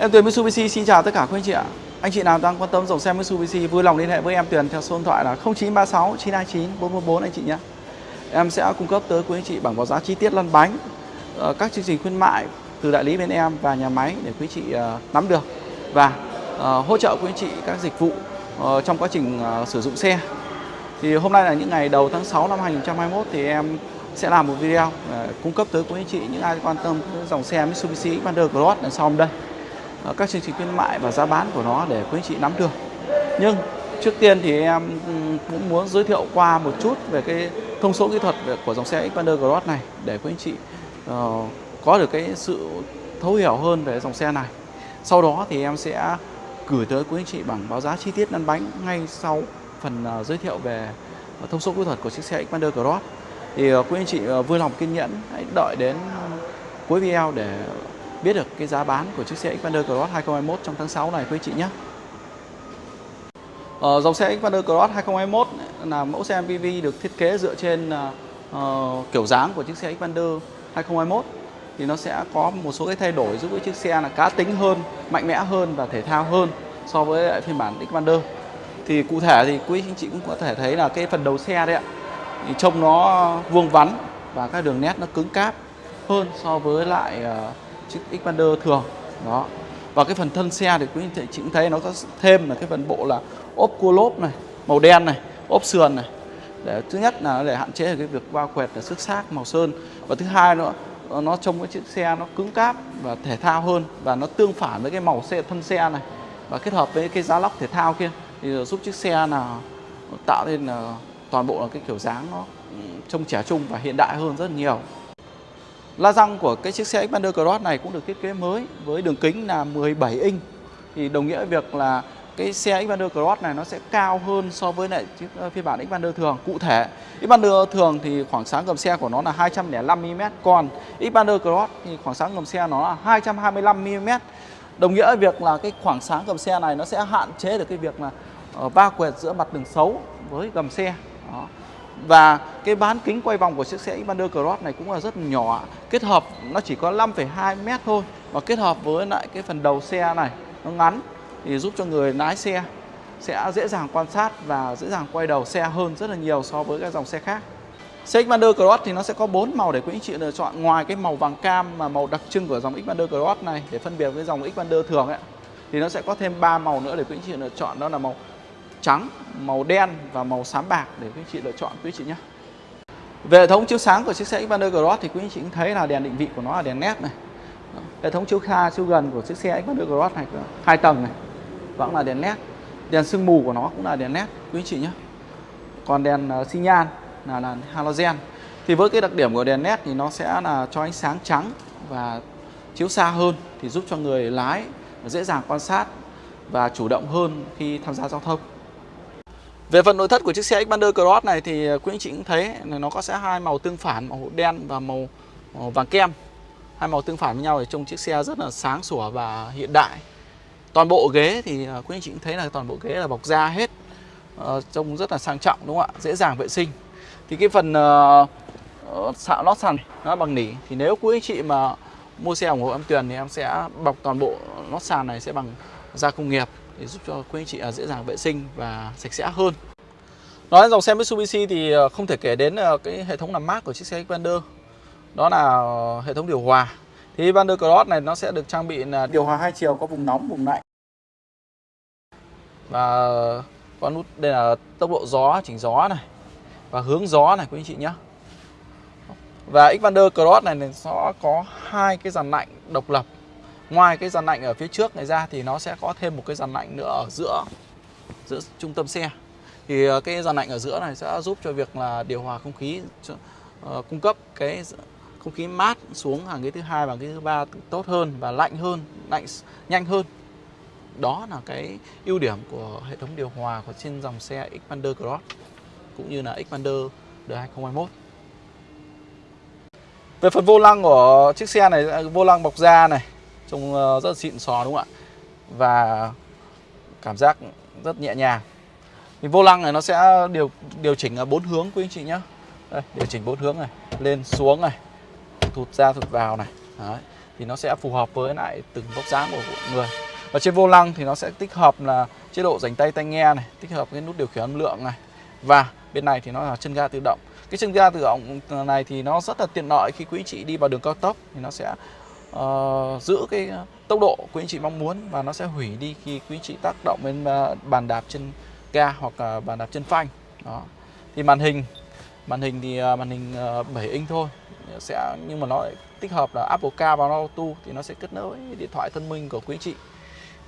Em Tuyền Mitsubishi xin chào tất cả quý anh chị ạ. Anh chị nào đang quan tâm dòng xe Mitsubishi vui lòng liên hệ với em Tuyền theo số điện thoại là 0936 929 444 anh chị nhé. Em sẽ cung cấp tới quý anh chị bảng báo giá chi tiết lăn bánh, ờ, các chương trình khuyến mại từ đại lý bên em và nhà máy để quý anh chị ờ, nắm được và ờ, hỗ trợ quý anh chị các dịch vụ trong quá trình sử dụng xe. Thì hôm nay là những ngày đầu tháng 6 năm 2021 thì em sẽ làm một video cung cấp tới quý anh chị những ai quan tâm dòng xe Mitsubishi Xpander Cross đằng sau đây. Các chương trình khuyến mại và giá bán của nó để quý anh chị nắm được. Nhưng trước tiên thì em cũng muốn giới thiệu qua một chút về cái thông số kỹ thuật của dòng xe Xpander Cross này để quý anh chị uh, có được cái sự thấu hiểu hơn về dòng xe này. Sau đó thì em sẽ gửi tới quý anh chị bằng báo giá chi tiết lăn bánh ngay sau phần uh, giới thiệu về thông số kỹ thuật của chiếc xe Xpander Cross. Thì uh, quý anh chị uh, vui lòng kiên nhẫn hãy đợi đến cuối video để biết được cái giá bán của chiếc xe Xpander Cross 2021 trong tháng 6 này quý chị nhé. Ờ, dòng xe Xpander Cross 2021 là mẫu xe MPV được thiết kế dựa trên uh, kiểu dáng của chiếc xe Xpander 2021 thì nó sẽ có một số cái thay đổi giúp cái chiếc xe là cá tính hơn, mạnh mẽ hơn và thể thao hơn so với lại phiên bản Xpander. Thì cụ thể thì quý anh chị cũng có thể thấy là cái phần đầu xe đấy ạ. Thì trông nó vuông vắn và các đường nét nó cứng cáp hơn so với lại uh, chiếc Xpander thường. Đó. Và cái phần thân xe thì quý anh chị cũng thấy nó có thêm là cái phần bộ là ốp cua lốp này, màu đen này, ốp sườn này. Để thứ nhất là để hạn chế cái việc va quẹt là xước xác màu sơn. Và thứ hai nữa, nó trông cái chiếc xe nó cứng cáp và thể thao hơn và nó tương phản với cái màu xe, thân xe này. Và kết hợp với cái giá lóc thể thao kia thì giúp chiếc xe là tạo nên là toàn bộ là cái kiểu dáng nó ừ, trông trẻ trung và hiện đại hơn rất nhiều. La răng của cái chiếc xe Xpander Cross này cũng được thiết kế mới với đường kính là 17 inch thì đồng nghĩa việc là cái xe Xpander Cross này nó sẽ cao hơn so với lại chiếc ờ, phiên bản Xpander thường. Cụ thể, Xpander thường thì khoảng sáng gầm xe của nó là 205 mm, còn Xpander Cross thì khoảng sáng gầm xe nó là 225 mm. Đồng nghĩa việc là cái khoảng sáng gầm xe này nó sẽ hạn chế được cái việc là ờ, va quẹt giữa mặt đường xấu với gầm xe. Đó. Và cái bán kính quay vòng của chiếc xe Xpander Cross này cũng là rất nhỏ Kết hợp nó chỉ có 5,2 mét thôi Và kết hợp với lại cái phần đầu xe này nó ngắn Thì giúp cho người lái xe sẽ dễ dàng quan sát và dễ dàng quay đầu xe hơn rất là nhiều so với các dòng xe khác. Xe Xpander Cross thì nó sẽ có 4 màu để quý anh chị lựa chọn. Ngoài cái màu vàng cam mà màu đặc trưng của dòng Xpander Cross này để phân biệt với dòng Xpander thường ấy thì nó sẽ có thêm 3 màu nữa để quý anh chị lựa chọn. Đó là màu trắng, màu đen và màu xám bạc để quý anh chị lựa chọn quý anh chị nhé. Về hệ thống chiếu sáng của chiếc xe Xpander Cross thì quý anh chị cũng thấy là đèn định vị của nó là đèn nét này. Hệ thống chiếu xa chiếu gần của chiếc xe Xpander Cross này hai tầng này vẫn là đèn nét. Đèn sương mù của nó cũng là đèn nét quý anh chị nhé. Còn đèn uh, xi nhan là, là halogen. Thì với cái đặc điểm của đèn nét thì nó sẽ là cho ánh sáng trắng và chiếu xa hơn thì giúp cho người lái dễ dàng quan sát và chủ động hơn khi tham gia giao thông. Về phần nội thất của chiếc xe Xpander Cross này thì à, quý anh chị cũng thấy là nó có sẽ hai màu tương phản, màu đen và màu, màu vàng kem. Hai màu tương phản với nhau để trông chiếc xe rất là sáng sủa và hiện đại. Toàn bộ ghế thì à, quý anh chị cũng thấy là toàn bộ ghế là bọc da hết. Uh, trông rất là sang trọng đúng không ạ? Dễ dàng vệ sinh. Thì cái phần ờ, ờ, uh, xạo lót sàn nó bằng nỉ thì nếu quý anh chị mà mua xe ủng hộ em Tuyền thì em sẽ bọc toàn bộ lót sàn này sẽ bằng da công nghiệp để giúp cho quý anh chị dễ dàng vệ sinh và sạch sẽ hơn. Nói đến dòng xe Mitsubishi thì ờ, không thể kể đến ờ, cái hệ thống làm mát của chiếc xe Xpander. Đó là hệ thống điều hòa. Thì Xpander Cross này nó sẽ được trang bị là điều hòa hai chiều có vùng nóng, vùng lạnh. Và có nút đây là tốc độ gió, chỉnh gió này và hướng gió này quý anh chị nhé. Và Xpander Cross này nó có hai cái dàn lạnh độc lập Ngoài cái dàn lạnh ở phía trước này ra thì nó sẽ có thêm một cái dàn lạnh nữa ở giữa giữa trung tâm xe. Thì ờ, cái dàn lạnh ở giữa này sẽ giúp cho việc là điều hòa không khí uh, cung cấp cái không khí mát xuống hàng ghế thứ hai và ghế thứ ba tốt hơn và lạnh hơn, lạnh nhanh hơn. Đó là cái ưu điểm của hệ thống điều hòa của trên dòng xe Xpander Cross cũng như là Xpander đời 2021. Về phần vô lăng của chiếc xe này, à, vô lăng bọc da này Trông ờ, rất xịn sò đúng không ạ? Và cảm giác rất nhẹ nhàng. Thì vô lăng này nó sẽ điều điều chỉnh ở bốn hướng quý anh chị nhé Đây, điều chỉnh bốn hướng này lên xuống này thụt ra thụt vào này. Đấy. thì nó sẽ phù hợp với lại từng vóc dáng của người. Và trên vô lăng thì nó sẽ tích hợp là chế độ dành tay tai nghe này tích hợp cái nút điều khiển âm lượng này. Và bên này thì nó là chân ga tự động. Cái chân ga tự động ờ, này thì nó rất là tiện lợi khi quý chị đi vào đường cao tốc thì nó sẽ uh, giữ cái ờ, tốc độ quý anh chị mong muốn và nó sẽ hủy đi khi quý anh chị tác động lên ờ, bàn đạp chân ga hoặc bàn đạp chân phanh. Đó. Thì màn hình màn hình thì uh, màn hình uh, 7 inch thôi sẽ nhưng mà nó lại tích hợp là Apple Car và Auto thì nó sẽ kết nối điện thoại thông minh của quý anh chị.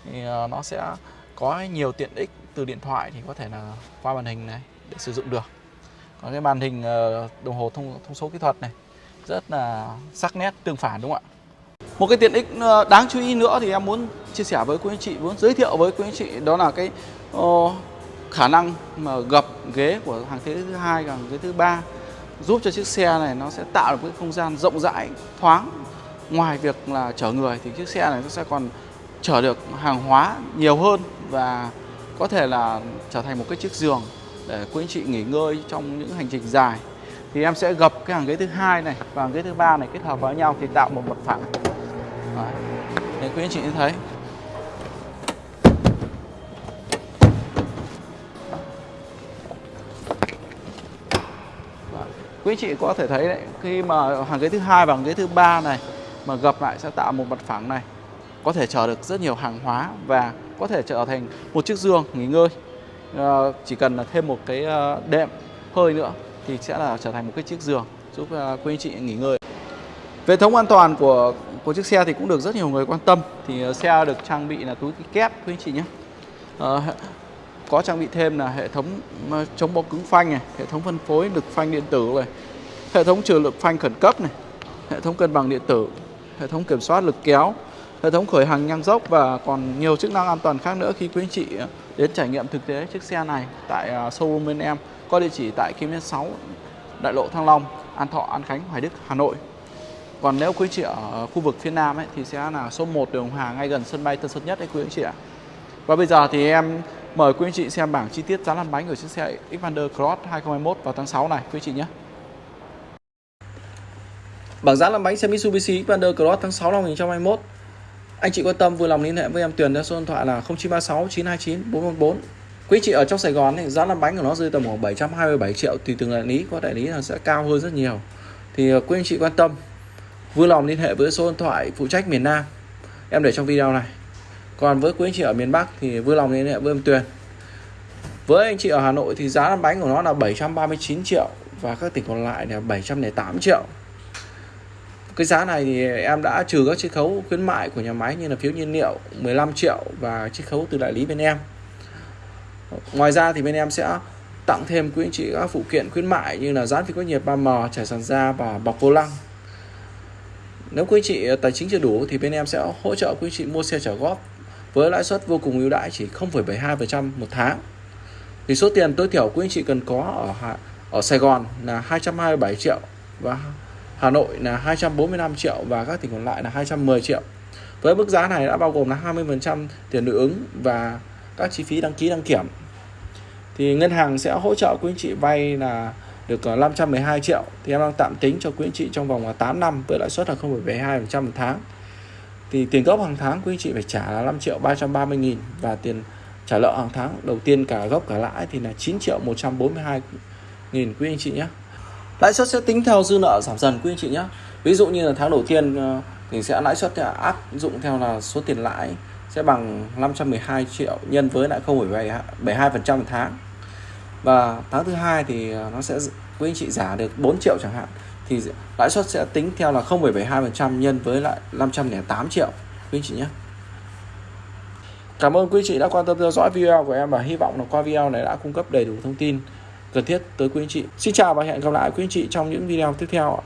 Thì uh, nó sẽ có nhiều tiện ích từ điện thoại thì có thể là qua màn hình này để sử dụng được. Còn cái màn hình đồng hồ thông thông số kỹ thuật này rất là sắc nét tương phản đúng không ạ? Một cái tiện ích ờ, đáng chú ý nữa thì em muốn chia sẻ với quý anh chị muốn giới thiệu với quý anh chị đó là cái uh, khả năng mà gập ghế của hàng thế thứ hai và hàng thứ ba giúp cho chiếc xe này nó sẽ tạo được cái không gian rộng rãi thoáng. Ngoài việc là chở người thì chiếc xe này nó sẽ còn chở được hàng hóa nhiều hơn và có thể là trở thành một cái chiếc giường để quý anh chị nghỉ ngơi trong những hành trình dài. Thì em sẽ gập cái hàng ghế thứ hai này và hàng ghế thứ ba này kết hợp với nhau thì tạo một mặt phẳng. Đấy. để quý anh chị thấy. Vâng. Quý chị có thể thấy đấy khi mà hàng ghế thứ hai và hàng ghế thứ ba này mà gập lại sẽ tạo một mặt phẳng này. Có thể chở được rất nhiều hàng hóa và có thể trở thành một chiếc giường nghỉ ngơi. À, chỉ cần là thêm một cái ờ, đệm hơi nữa thì sẽ là trở thành một cái chiếc giường giúp ờ, quý anh chị nghỉ ngơi. Về thống an toàn của của chiếc xe thì cũng được rất nhiều người quan tâm thì ờ, xe được trang bị là túi kép quý anh chị nhé à, có trang bị thêm là hệ thống ờ, chống bó cứng phanh này, hệ thống phân phối lực phanh điện tử này, hệ thống trừ lực phanh khẩn cấp này, hệ thống cân bằng điện tử, hệ thống kiểm soát lực kéo, hệ thống khởi hành ngang dốc và còn nhiều chức năng an toàn khác nữa khi quý anh chị đến trải nghiệm thực tế chiếc xe này tại showroom bên em có địa chỉ tại Kim Liên 6 Đại lộ Thăng Long, An Thọ, An Khánh, Hoài Đức, Hà Nội. Còn nếu quý anh chị ở khu vực phía Nam ấy, thì sẽ là số 1 đường hòa ngay gần sân bay Tân Sơn Nhất đấy quý anh chị ạ. Và bây giờ thì em Mời quý anh chị xem bảng chi tiết giá lăn bánh của chiếc xe Xpander Cross 2021 vào tháng 6 này quý anh chị nhé. Bảng giá lăn bánh xe Mitsubishi Xpander Cross tháng 6 năm 2021. Anh chị quan tâm vui lòng liên hệ với em Tuyền theo số điện thoại là 0936 929 414. Quý anh chị ở trong Sài Gòn thì giá lăn bánh của nó rơi tầm khoảng 727 triệu tùy từng đại lý, có đại lý là sẽ cao hơn rất nhiều. Thì ờ, quý anh chị quan tâm vui lòng liên hệ với số điện thoại phụ trách miền Nam. Em để trong video này. Còn với quý anh chị ở miền Bắc thì vui lòng liên hệ với em Tuyền. Với anh chị ở Hà Nội thì giá lăn bánh của nó là 739 triệu và các tỉnh còn lại là 708 triệu. Cái giá này thì em đã trừ các chiết khấu khuyến mại của nhà máy như là phiếu nhiên liệu 15 triệu và chiết khấu từ đại lý bên em. Ngoài ra thì bên em sẽ tặng thêm quý anh chị các phụ kiện khuyến mại như là dán phí có nhiệt 3M trải sàn da và bọc vô lăng nếu quý chị ờ, tài chính chưa đủ thì bên em sẽ hỗ trợ quý chị mua xe trả góp. Với lãi suất vô cùng ưu đãi chỉ 0,72% một tháng. Thì số tiền tối thiểu quý anh chị cần có ở ở Sài Gòn là 227 triệu và Hà Nội là 245 triệu và các tỉnh còn lại là 210 triệu. Với mức giá này đã bao gồm là 20% tiền đối ứng và các chi phí đăng ký đăng kiểm. Thì ngân hàng sẽ hỗ trợ quý anh chị vay là được ờ, 512 triệu thì em đang tạm tính cho quý anh chị trong vòng ờ, 8 năm với lãi suất là 0,72% một tháng. Thì tiền gốc hàng tháng quý anh chị phải trả là 5 triệu 330 nghìn và tiền trả nợ hàng tháng đầu tiên cả gốc cả lãi thì là 9 triệu 142 nghìn quý anh chị nhé. Lãi suất sẽ tính theo dư nợ giảm dần quý anh chị nhé. Ví dụ như là tháng đầu tiên ờ, thì sẽ lãi suất áp dụng theo là số tiền lãi sẽ bằng 512 triệu nhân với lại 0,72% một tháng và tháng thứ hai thì ờ, nó sẽ quý anh chị giả được 4 triệu chẳng hạn thì lãi suất sẽ tính theo là 0,72% nhân với lại 508 triệu quý anh chị nhé Cảm ơn quý anh chị đã quan tâm theo dõi video của em và hy vọng là qua video này đã cung cấp đầy đủ thông tin cần thiết tới quý anh chị. Xin chào và hẹn gặp lại quý anh chị trong những video tiếp theo.